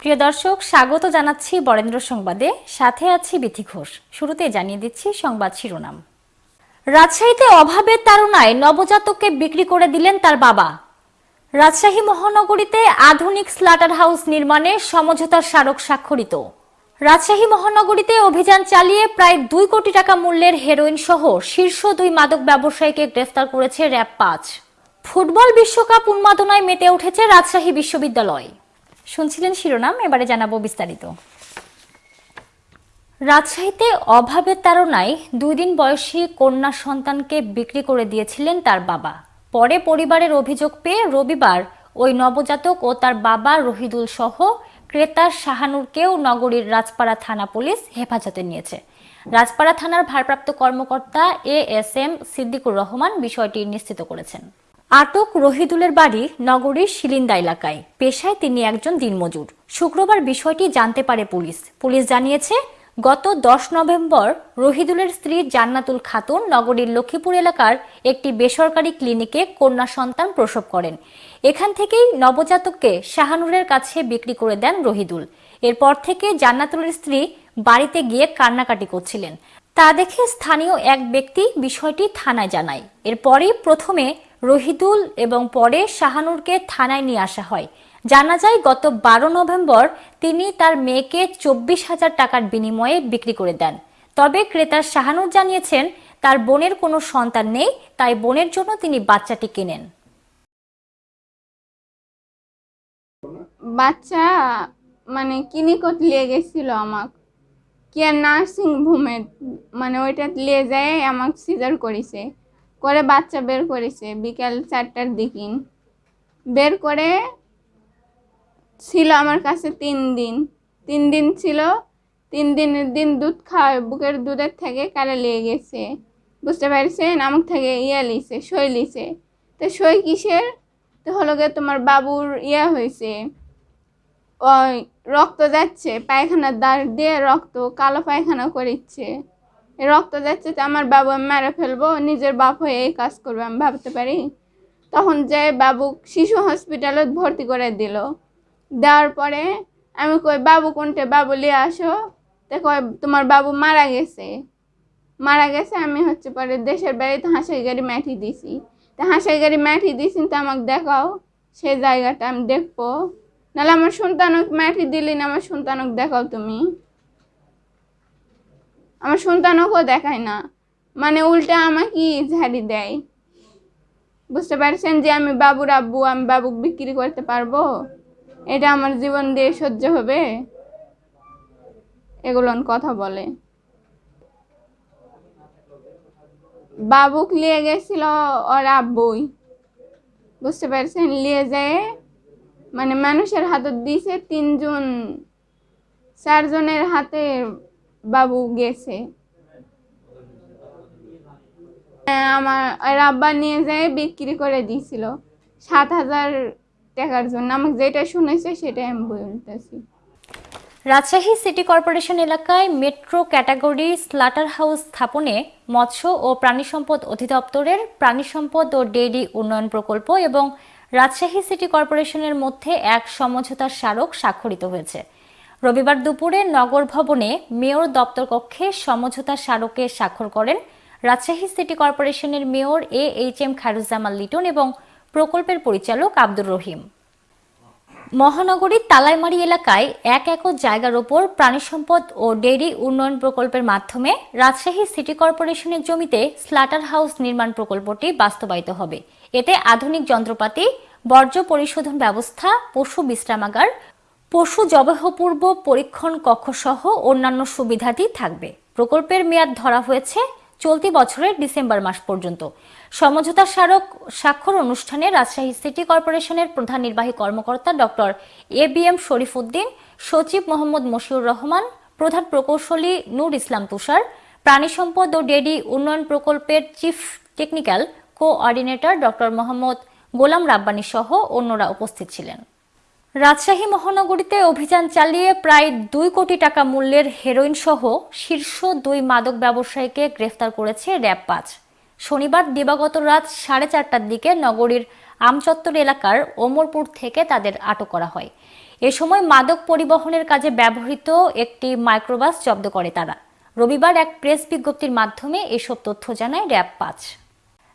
প্রিয় দর্শক, স্বাগত জানাচ্ছি বরেন্দ্র সংবাদে। সাথে আছি বিথি ঘোষ। শুরুতে জানিয়ে দিচ্ছি সংবাদ শিরোনাম। রাজশাহীতে অভাবের তাড়নায় নবজাতককে বিক্রি করে দিলেন তার বাবা। রাজশাহী মহানগরীতে আধুনিক স্লাটার হাউস নির্মাণে সমঝোতার স্মারক স্বাক্ষরিত। রাজশাহী মহানগরীতে অভিযান চালিয়ে প্রায় দুই কোটি টাকা মূল্যের হেরোইন সহ শীর্ষ দুই মাদক ব্যবসায়ীকে গ্রেফতার করেছে র্যাব পাঁচ। ফুটবল বিশ্বকাপ উন্মাদনায় মেতে উঠেছে রাজশাহী বিশ্ববিদ্যালয়। শুনছিলেন শিরোনাম, এবারে জানাব বিস্তারিত। রাজশাহীতে অভাবের তাড়নায় দুই দিন বয়সী কন্যা সন্তানকে বিক্রি করে দিয়েছিলেন তার বাবা। পরে পরিবারের অভিযোগ পেয়ে রবিবার ওই নবজাতক ও তার বাবা রহিদুল সহ ক্রেতা শাহানুরকেও নগরীর রাজপাড়া থানা পুলিশ হেফাজতে নিয়েছে। রাজপাড়া থানার ভারপ্রাপ্ত কর্মকর্তা A S M Siddiqur Rahman বিষয়টি নিশ্চিত করেছেন। আটক রহিদুলের বাড়ি নগরীর শিলিন্দা এলাকায়। পেশায় তিনি একজন দিনমজুর। শুক্রবার বিষয়টি জানতে পারে পুলিশ। পুলিশ জানিয়েছে, গত দশ নভেম্বর রহিদুলের স্ত্রী জান্নাতুল খাতুন নগরীর লক্ষ্মীপুর এলাকার একটি বেসরকারি ক্লিনিকে কন্যা সন্তান প্রসব করেন। এখান থেকেই নবজাতককে শাহানুরের কাছে বিক্রি করে দেন রহিদুল। এরপর থেকে জান্নাতুলের স্ত্রী বাড়িতে গিয়ে কান্নাকাটি করছিলেন। তা দেখে স্থানীয় এক ব্যক্তি বিষয়টি থানায় জানায়। এরপরই প্রথমে রহিদুল এবং পরে শাহানুরকে থানায় নিয়ে আসা হয়। জানা যায়, গত বারো নভেম্বর তিনি তার মেয়েকে চব্বিশ হাজার টাকার বিনিময়ে বিক্রি করে দেন। তবে ক্রেতার শাহানুর জানিয়েছেন, তার বোনের কোনো সন্তান নেই, তাই বোনের জন্য তিনি বাচ্চাটি কেনেন। বাচ্চা মানে কিনিকত লিয়ে গেছিল আমাক? কেয়ার নার্সিং হোমে মানে ওইটা লিয়ে যায় আমাক সিজার করেছে। করে বাচ্চা বের করেছে, বিকাল চারটার দিকিন বের করে ছিল আমার কাছে তিন দিন। তিন দিন ছিল, তিন দিনের দিন দুধ খাওয়ায়, বুকের দুধের থেকে কালে লেগে গেছে। বুঝতে পারছেন? আমাক থেকে ইয়ে লিছে, সই লিছে। তো সই কিসের? তো হলো গিয়ে তোমার বাবুর ইয়ে হয়েছে। ওই রক্ত যাচ্ছে, পায়খানার দাঁড় দিয়ে রক্ত, কালো পায়খানা করিচ্ছে। রক্ত যাচ্ছে তো আমার বাবু আমি মেরে ফেলব, নিজের বাপ হয়ে এই কাজ করবে, আমি ভাবতে পারি। তখন যে বাবু শিশু হসপিটালে ভর্তি করে দিল। দেওয়ার পরে আমি কই, বাবু কোনটে? বাবু নিয়ে আসো। তো কয়, তোমার বাবু মারা গেছে। মারা গেছে, আমি হচ্ছে পরে দেশের বাড়িতে হাঁসাই গাড়ি মাটি দিছি। তো হাঁসাই গাড়ি মাটি দিছি, তো আমাকে দেখাও, সেই জায়গাটা আমি দেখব। নাহলে আমার সন্তানক মাটি দিলি না, আমার সন্তানক দেখাও তুমি। আমার সন্তানকও দেখায় না। মানে উল্টা আমাকে ঝাড়ি দেয়। বুঝতে পারছেন যে আমি বাবুর আব্বু, আমি বাবুক বিক্রি করতে পারব? এটা আমার জীবন দিয়ে সহ্য হবে? এগুলো কথা বলে। বাবুক নিয়ে গেছিল ওর আব্বুই। বুঝতে পারছেন? নিয়ে যায় মানে মানুষের হাতে দিছে তিনজন, চারজনের হাতে বাবু গেছে। হ্যাঁ, আমার ওর আব্বা নিয়ে যায় বিক্রি করে দিয়েছিল। সাত হাজার টাকার জন্য। আমাকে যেটা শুনেছে সেটাই আমি বলতেছি। রাজশাহী সিটি কর্পোরেশন এলাকায় মেট্রো ক্যাটাগরি স্লাটার হাউস স্থাপনে মৎস্য ও প্রাণী সম্পদ অধিদপ্তরের প্রাণী সম্পদ ও ডেইরি উন্নয়ন প্রকল্প এবং রাজশাহী সিটি কর্পোরেশনের মধ্যে এক সমঝোতার স্মারক স্বাক্ষরিত হয়েছে। রবিবার দুপুরে নগর ভবনে মেয়র দপ্তর কক্ষে সমঝোতা স্মারকে স্বাক্ষর করেন রাজশাহী সিটি কর্পোরেশনের mayor A H M Khairuzzaman Liton এবং প্রকল্পের পরিচালক আব্দুর রহিম। মহানগরীর তালাইমারি এলাকায় এক একর জায়গার ওপর প্রাণী সম্পদ ও ডেইরি উন্নয়ন প্রকল্পের মাধ্যমে রাজশাহী সিটি কর্পোরেশনের জমিতে স্লাটার হাউস নির্মাণ প্রকল্পটি বাস্তবায়িত হবে। এতে আধুনিক যন্ত্রপাতি, বর্জ্য পরিশোধন ব্যবস্থা, পশু বিশ্রামাগার পশু জবাহপূর্ব পরীক্ষণ কক্ষসহ অন্যান্য সুবিধাদি থাকবে। প্রকল্পের মেয়াদ ধরা হয়েছে চলতি বছরের ডিসেম্বর মাস পর্যন্ত। সমঝোতা স্মারক স্বাক্ষর অনুষ্ঠানে রাজশাহী সিটি কর্পোরেশনের প্রধান নির্বাহী কর্মকর্তা doctor A B M Sharif Uddin সচিব মোহাম্মদ মশিউর রহমান, প্রধান প্রকৌশলী নূর ইসলাম তুষার, প্রাণী সম্পদ ও ডেডি উন্নয়ন প্রকল্পের chief technical coordinator doctor Mohammad Golam Rabbani সহ অন্যরা উপস্থিত ছিলেন। রাজশাহী মহানগরীতে অভিযান চালিয়ে প্রায় দুই কোটি টাকা মূল্যের হেরোইন সহ শীর্ষ দুই মাদক ব্যবসায়ীকে গ্রেফতার করেছে র্যাব পাঁচ শনিবার দিবাগত রাত সাড়ে চারটার দিকে নগরীর আমচত্বর এলাকার ওমরপুর থেকে তাদের আটক করা হয়। এ সময় মাদক পরিবহনের কাজে ব্যবহৃত একটি মাইক্রোবাস জব্দ করে তারা। রবিবার এক প্রেস বিজ্ঞপ্তির মাধ্যমে এসব তথ্য জানায় র্যাব পাঁচ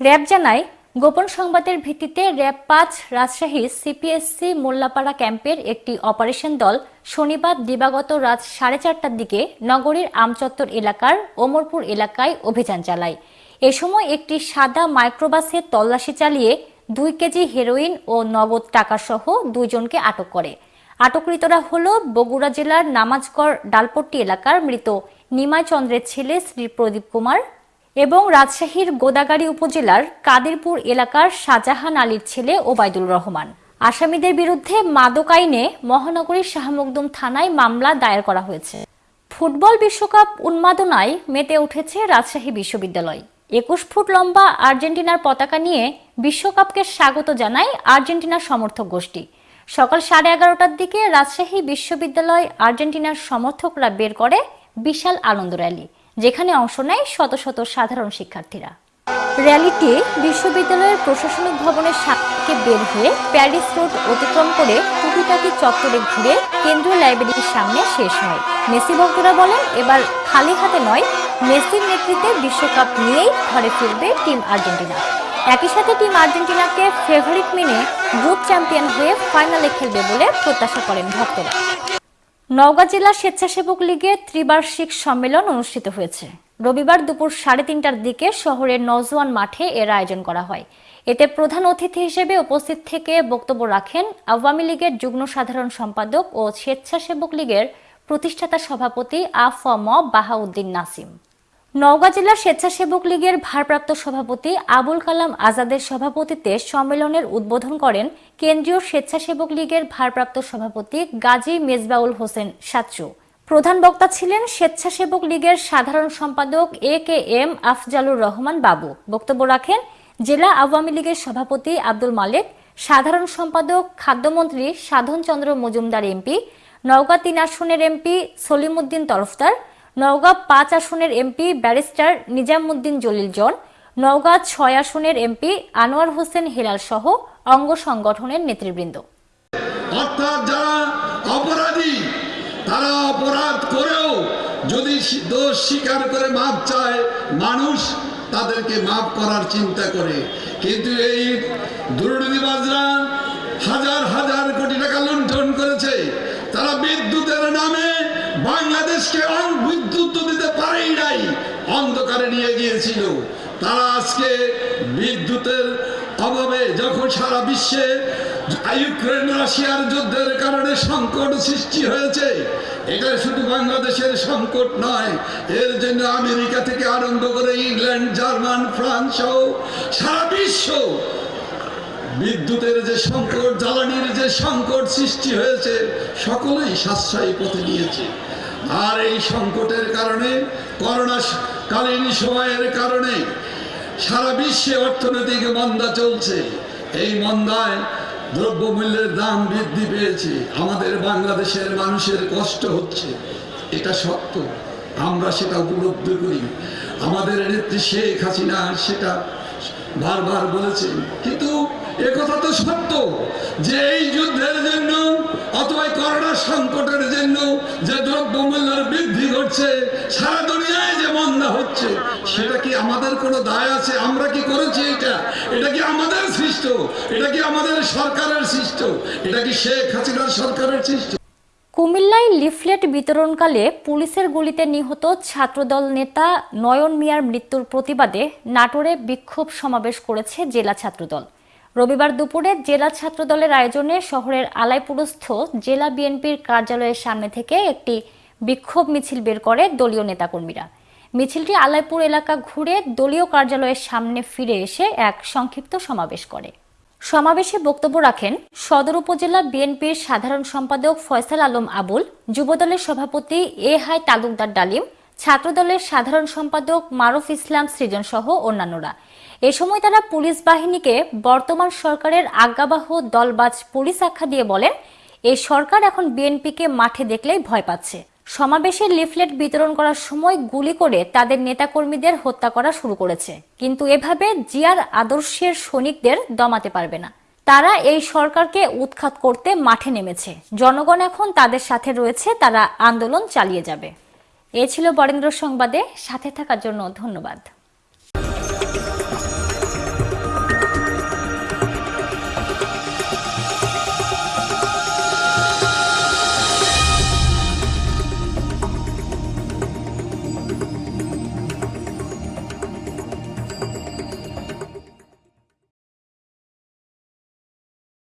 র্যাব জানায় গোপন সংবাদের ভিত্তিতে র্যাব পাঁচ রাজশাহী সিপিএসসি মোল্লাপাড়া ক্যাম্পের একটি অপারেশন দল শনিবার দিবাগত রাত সাড়ে চারটার দিকে নগরীর আমচত্বর এলাকার ওমরপুর এলাকায় অভিযান চালায়। এ সময় একটি সাদা মাইক্রোবাসে তল্লাশি চালিয়ে দুই কেজি হেরোইন ও নগদ টাকাসহ দুইজনকে আটক করে। আটককৃতরা হল বগুড়া জেলার নামাজগড় ডালপট্টি এলাকার মৃত নিমাই চন্দ্রের ছেলে শ্রী প্রদীপ কুমার এবং রাজশাহীর গোদাগাড়ী উপজেলার কাদেরপুর এলাকার শাহজাহান আলীর ছেলে ওবায়দুল রহমান। আসামিদের বিরুদ্ধে মাদক আইনে মহানগরীর শাহমকদুম থানায় মামলা দায়ের করা হয়েছে। ফুটবল বিশ্বকাপ উন্মাদনায় মেতে উঠেছে রাজশাহী বিশ্ববিদ্যালয়। একুশ ফুট লম্বা আর্জেন্টিনার পতাকা নিয়ে বিশ্বকাপকে স্বাগত জানায় আর্জেন্টিনার সমর্থক গোষ্ঠী। সকাল সাড়ে এগারোটার দিকে রাজশাহী বিশ্ববিদ্যালয় আর্জেন্টিনার সমর্থকরা বের করে বিশাল আনন্দ র্যালি। যেখানে অংশ নেয় শত শত সাধারণ শিক্ষার্থীরা। র্যালিটি বিশ্ববিদ্যালয়ের প্রশাসনিক ভবনের সামনে বের হয়ে প্যারিস রোড অতিক্রম করে টুকিটাকি চত্বরে ঘুরে কেন্দ্রীয় লাইব্রেরির সামনে শেষ হয়। মেসি ভক্তরা বলেন, এবার খালি হাতে নয়, মেসির নেতৃত্বে বিশ্বকাপ নিয়েই ঘরে ফিরবে টিম আর্জেন্টিনা। একই সাথে টিম আর্জেন্টিনাকে ফেভারিট মেনে গ্রুপ চ্যাম্পিয়ন হয়ে ফাইনালে খেলবে বলে প্রত্যাশা করেন ভক্তরা। নওগাঁ জেলা স্বেচ্ছাসেবক লীগের ত্রিবার্ষিক সম্মেলন অনুষ্ঠিত হয়েছে। রবিবার দুপুর সাড়ে তিনটার দিকে শহরের নজওয়ান মাঠে এর আয়োজন করা হয়। এতে প্রধান অতিথি হিসেবে উপস্থিত থেকে বক্তব্য রাখেন আওয়ামী লীগের যুগ্ম সাধারণ সম্পাদক ও স্বেচ্ছাসেবক লীগের প্রতিষ্ঠাতা সভাপতি আফম বাহাউদ্দিন নাসিম। নওগাঁ জেলা স্বেচ্ছাসেবক লীগের ভারপ্রাপ্ত সভাপতি আবুল কালাম আজাদের সভাপতিত্বে সম্মেলনের উদ্বোধন করেন কেন্দ্রীয় স্বেচ্ছাসেবক লীগের ভারপ্রাপ্ত সভাপতি গাজী মেজবাউল হোসেন সাচ্চু। প্রধান বক্তা ছিলেন স্বেচ্ছাসেবক লীগের সাধারণ সম্পাদক A K M Afzalur Rahman Babu. বক্তব্য রাখেন জেলা আওয়ামী লীগের সভাপতি আব্দুল মালেক, সাধারণ সম্পাদক, খাদ্যমন্ত্রী সাধন চন্দ্র মজুমদার এমপি, নওগাঁ তিন আসনের এমপি সলিমুদ্দিন তরফদার নওগাঁ পাঁচ আসনের MP barrister Nizamuddin Jalil John Naogaon ছয় আসনের এমপি আনোয়ার হোসেন হেলাল সহ অঙ্গ সংগঠনের নেতৃবৃন্দ। অর্থাৎ যারা অপরাধী, তারা অপরাধ করেও যদি দোষ স্বীকার করে মাপ চায় মানুষ, তাদেরকে মাপ করার চিন্তা করে। কিন্তু এই দুর্নীতিবাজরা হাজার হাজার কোটি টাকা লুণ্ঠন করেছে। তারা বিদ্যুতের নামে বাংলাদেশকে বিদ্যুৎ দিতে পারেই নাই। অন্ধকারে নিয়ে গিয়েছিল। তারা আজকে বিদ্যুতের অভাবে যখন সারা বিশ্বে ইউক্রেন, রাশিয়ার যুদ্ধের কারণে সংকট সৃষ্টি হয়েছে, এটা শুধু বাংলাদেশের সংকট নয়, এর জন্য আমেরিকা থেকে আরম্ভ করে ইংল্যান্ড, জার্মান, ফ্রান্স সহ সারা বিশ্ব বিদ্যুতের যে সংকট, জ্বালানির যে সংকট সৃষ্টি হয়েছে, সকলেই সাশ্রয়ী পথে নিয়েছে। আর এই সংকটের কারণে, করোনা কালীন সময়ের কারণে সারা বিশ্বে অর্থনৈতিক মন্দা চলছে। এই মন্দায় দ্রব্যমূল্যের দাম বৃদ্ধি পেয়েছে। আমাদের বাংলাদেশের মানুষের কষ্ট হচ্ছে। এটা সত্য। আমরা সেটা উপলব্ধি করি। আমাদের নেত্রী শেখ হাসিনা সেটা বারবার বলেছেন। কিন্তু একথা তো সত্য যে এই যুদ্ধের জন্য অথবা করোনা সংকটের জন্য যে দ্রব্যমূল্যের বৃদ্ধি ঘটছে, সারা দুনিয়ায় যে মন্দা হচ্ছে, সেটা কি আমাদের কোনো দায় আছে? আমরা কি করেছি এটা? এটা কি আমাদের সৃষ্ট? এটা কি আমাদের সরকারের সৃষ্ট? এটা কি শেখ হাসিনার সরকারের সৃষ্ট? কুমিল্লায় লিফলেট বিতরণকালে পুলিশের গুলিতে নিহত ছাত্রদল নেতা নয়ন মিয়ার মৃত্যুর প্রতিবাদে নাটোরে বিক্ষোভ সমাবেশ করেছে জেলা ছাত্রদল। রবিবার দুপুরে জেলা ছাত্রদলের আয়োজনে শহরের আলাইপুরস্থ জেলা বিএনপির কার্যালয়ের সামনে থেকে একটি বিক্ষোভ মিছিল বের করে দলীয় নেতাকর্মীরা। মিছিলটি আলাইপুর এলাকা ঘুরে দলীয় কার্যালয়ের সামনে ফিরে এসে এক সংক্ষিপ্ত সমাবেশ করে। সমাবেশে বক্তব্য রাখেন সদর উপজেলা বিএনপির সাধারণ সম্পাদক ফয়সাল আলম আবুল, যুবদলের সভাপতি এ হাই তালুকদার ডালিম, ছাত্রদলের সাধারণ সম্পাদক মারুফ ইসলাম সৃজন সহ অন্যান্যরা। এ সময় তারা পুলিশ বাহিনীকে বর্তমান সরকারের আজ্ঞাবাহ দলবাজ পুলিশ আখ্যা দিয়ে বলেন এই সরকার এখন বিএনপিকে মাঠে দেখলেই ভয় পাচ্ছে। সমাবেশে লিফলেট বিতরণ করার সময় গুলি করে তাদের নেতাকর্মীদের হত্যা করা শুরু করেছে। কিন্তু এভাবে জিয়ার আদর্শের সৈনিকদের দমাতে পারবে না। তারা এই সরকারকে উৎখাত করতে মাঠে নেমেছে। জনগণ এখন তাদের সাথে রয়েছে, তারা আন্দোলন চালিয়ে যাবে। এ ছিল বরেন্দ্র সংবাদে। সাথে থাকার জন্য ধন্যবাদ।